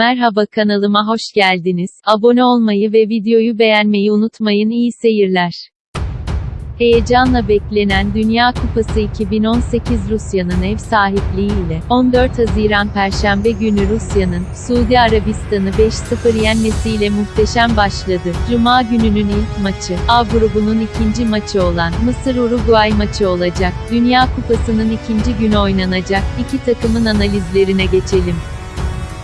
Merhaba kanalıma hoş geldiniz. Abone olmayı ve videoyu beğenmeyi unutmayın. İyi seyirler. Heyecanla beklenen Dünya Kupası 2018 Rusya'nın ev sahipliğiyle 14 Haziran Perşembe günü Rusya'nın Suudi Arabistan'ı 5-0 yenmesiyle muhteşem başladı. Cuma gününün ilk maçı, A grubunun ikinci maçı olan Mısır-Uruguay maçı olacak. Dünya Kupası'nın ikinci günü oynanacak. İki takımın analizlerine geçelim.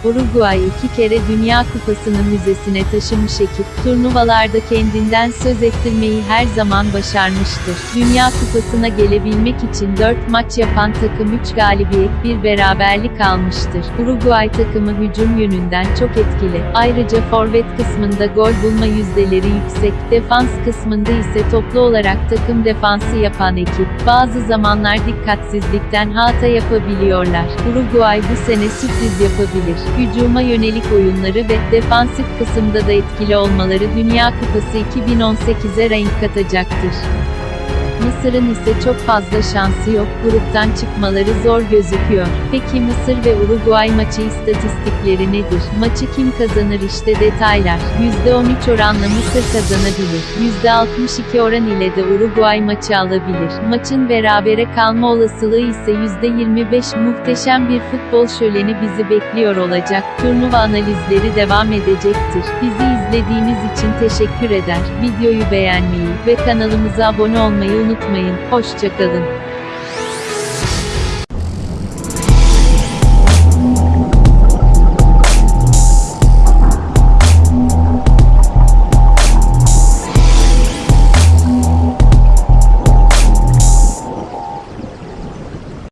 Uruguay iki kere Dünya Kupası'nı müzesine taşımış ekip, turnuvalarda kendinden söz ettirmeyi her zaman başarmıştır. Dünya Kupası'na gelebilmek için 4 maç yapan takım 3 galibiyet, bir beraberlik almıştır. Uruguay takımı hücum yönünden çok etkili. Ayrıca forvet kısmında gol bulma yüzdeleri yüksek, defans kısmında ise toplu olarak takım defansı yapan ekip, bazı zamanlar dikkatsizlikten hata yapabiliyorlar. Uruguay bu sene sürpriz yapabilir hücuma yönelik oyunları ve defansif kısımda da etkili olmaları Dünya Kupası 2018'e renk katacaktır. Mısır'ın ise çok fazla şansı yok, gruptan çıkmaları zor gözüküyor. Peki Mısır ve Uruguay maçı istatistikleri nedir? Maçı kim kazanır işte detaylar. %13 oranla Mısır kazanabilir. %62 oran ile de Uruguay maçı alabilir. Maçın berabere kalma olasılığı ise %25 muhteşem bir futbol şöleni bizi bekliyor olacak. Turnuva analizleri devam edecektir. Bizi izlediğiniz için teşekkür eder. Videoyu beğenmeyi ve kanalımıza abone olmayı unutmayın. Hoşçakalın.